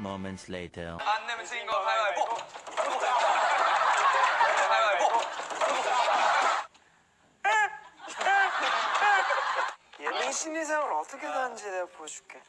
moments later. 안 내면 지는 거 가위바위보. 가위바위보. 예능 심리상을 어떻게 다는지 내가 보여줄게.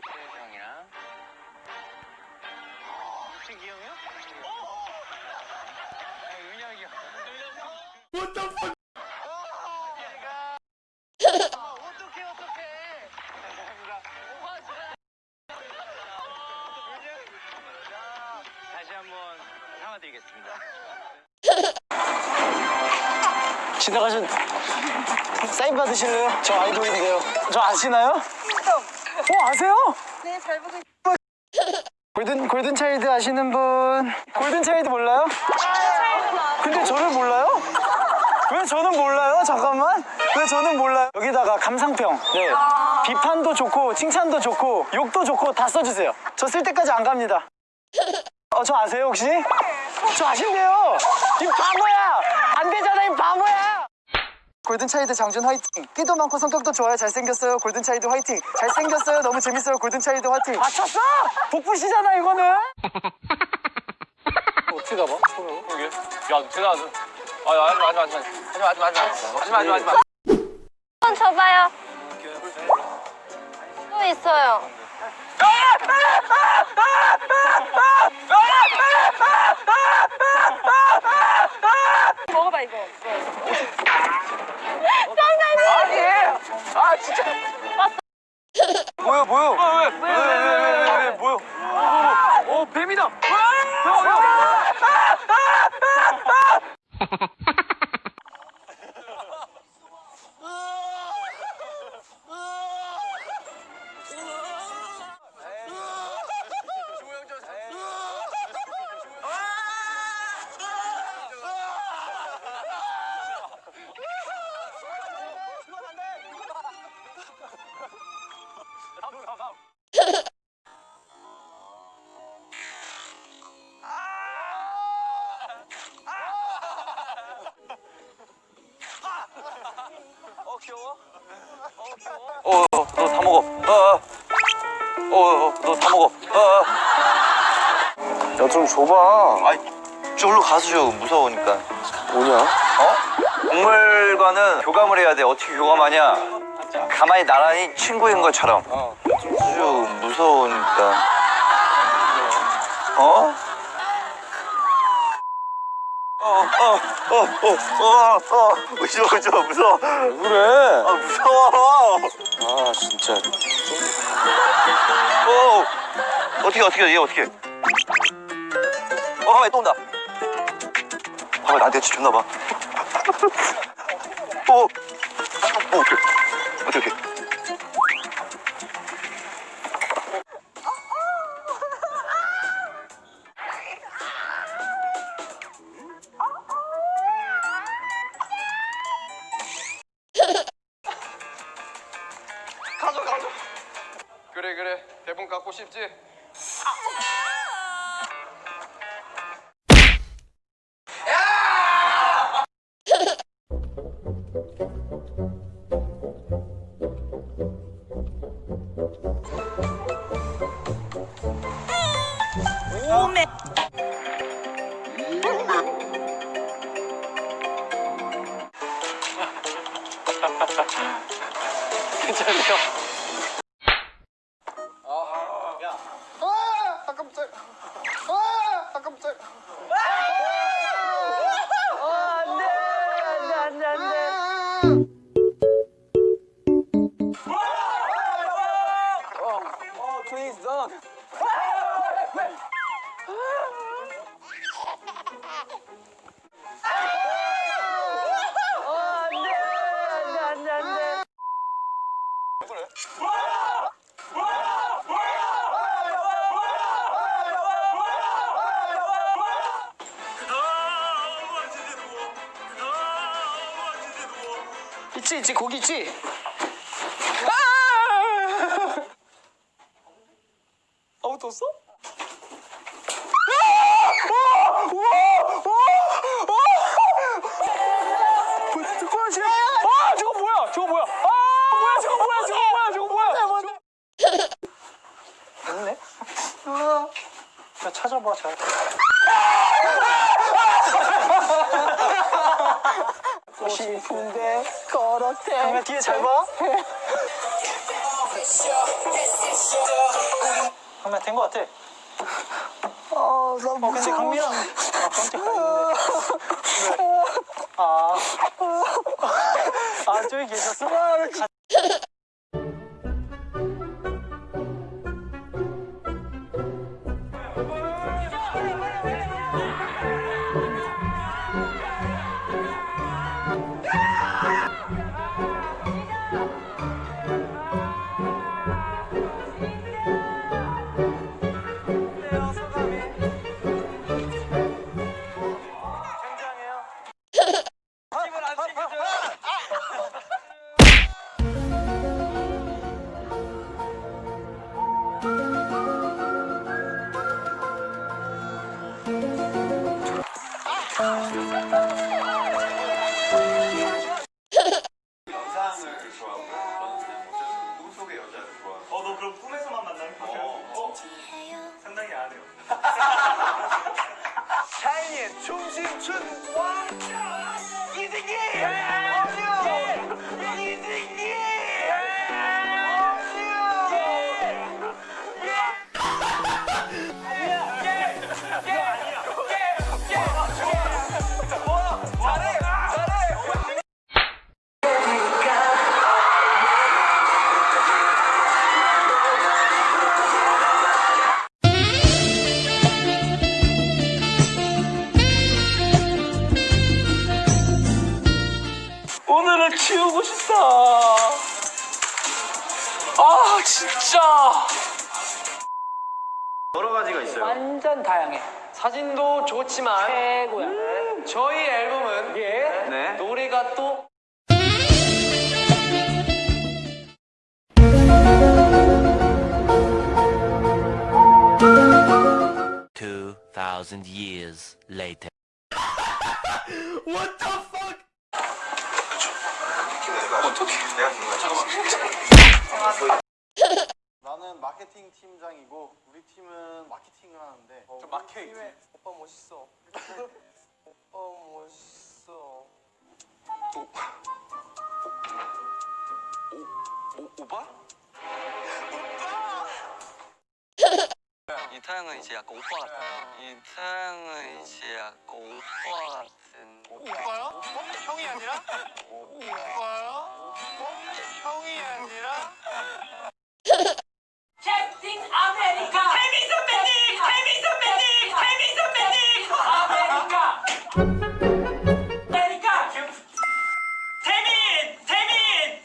이태현 형이랑 이태기 형이요? 아, 은혁이 형. What the fuck? 사과드리겠습니다. 지나가신 사인 받으실래요? 저 아이돌인데요. 저 아시나요? 어 아세요? 네, 잘 보고 있어요. 골든 골든 차일드 아시는 분? 골든 차일드 몰라요? 근데 저를 몰라요? 왜 저는 몰라요? 잠깐만. 왜 저는 몰라요? 여기다가 감상평. 네. 비판도 좋고 칭찬도 좋고 욕도 좋고 다 써주세요. 저 쓸 때까지 안 갑니다. 어, 저 아세요 혹시? 저 아신대요. 이 바보야. 안 되잖아 이 바보야. 골든차이드 장준 화이팅 끼도 많고 성격도 좋아요 잘생겼어요 골든차이드 화이팅 잘생겼어요 너무 재밌어요 골든차이드 화이팅 맞췄어! 복붙이잖아 이거는 어떻게 가봐? 여기. 야, 제가 아주. 아, 야. 하지 마, 하지 마, 하지 마. 하지 마, 하지 마, 하지 마. 한번 쳐봐요. 또 있어요. 먹어봐 이거. 아, 진짜. 뭐야 왜, 왜, 다 먹어. 어, 어. 어, 어, 너 다 먹어. 어, 어. 야좀 줘봐 아이 저기로 가서 줘 무서우니까 뭐냐? 어? 박물관은 교감을 해야 돼 어떻게 교감하냐 가만히 나란히 친구인 것처럼 어. 아주 무서우니까 어? 어어어어어어 무서워 무서워 무서워 그래 아 무서워 아 진짜 어 어떻게 어떻게 얘 어떻게 어 가만히 또 온다 봐봐 나한테 줬나 봐 어, 어 어떻게 어떻게 가져, 가져. 그래, 그래. 대본 갖고 싶지? 괜찮네 안돼 안돼 안돼 안돼 있지 있지 거기 있지. 아무도 없어? 아아 뭐야 없네 야 찾아봐 잘 싶은데 걸었대 강민 뒤에 잘 봐? 강민 된거 같아. 어, 어 근데 강민아. 아 깜짝이야 아. 아, 저기 계셨어? 영상을 좋아하고 저는 그냥 어쩔 수꿈 속의 여자를 좋아하고 어, 너 그럼 꿈에서만 만나는 거야? 어? 상당히 안 해요. 샤이니의 춤신춘 왕자 이승기! 진짜. 여러 가지가 있어요 완전 다양해. 사진도 좋지만 최고야. 저희 앨범은 예. 네 노래가 또 Two thousand years later. 나는 마케팅 팀장이고 우리 팀은 마케팅을 하는데 저 마케팅. 오빠 멋있어. 오빠 멋있어. 이타영은 이제 약간 오빠 같아. 이타영은 이제 약간 오빠 같은. 오빠요? 형이 아니라? 오빠 태민 태민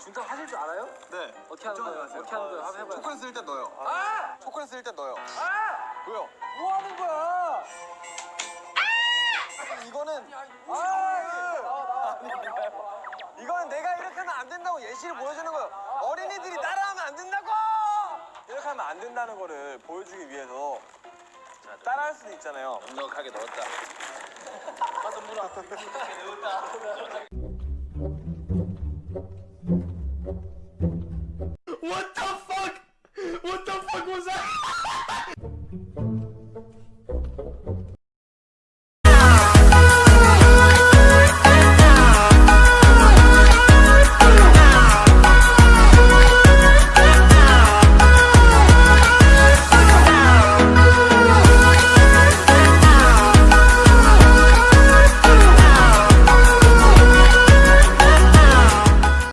준타 하실 줄 알아요? 네 어떻게 하는 거예요? 어떻게 하는 거예요? 한번 해봐요. 초콜릿 쓸 때 넣어요 아! 초콜릿 쓸 때 넣어요 아! 왜요? 뭐 하는 거야? 이거는 아! 이거는 내가 이렇게 하면 안 된다고 예시를 보여주는 거예요. 어린이들이 따라하면 안 된다고! 이렇게 하면 안 된다는 거를 보여주기 위해서 따라할 수도 있잖아요. 넉넉하게 넣었다 가서 물어.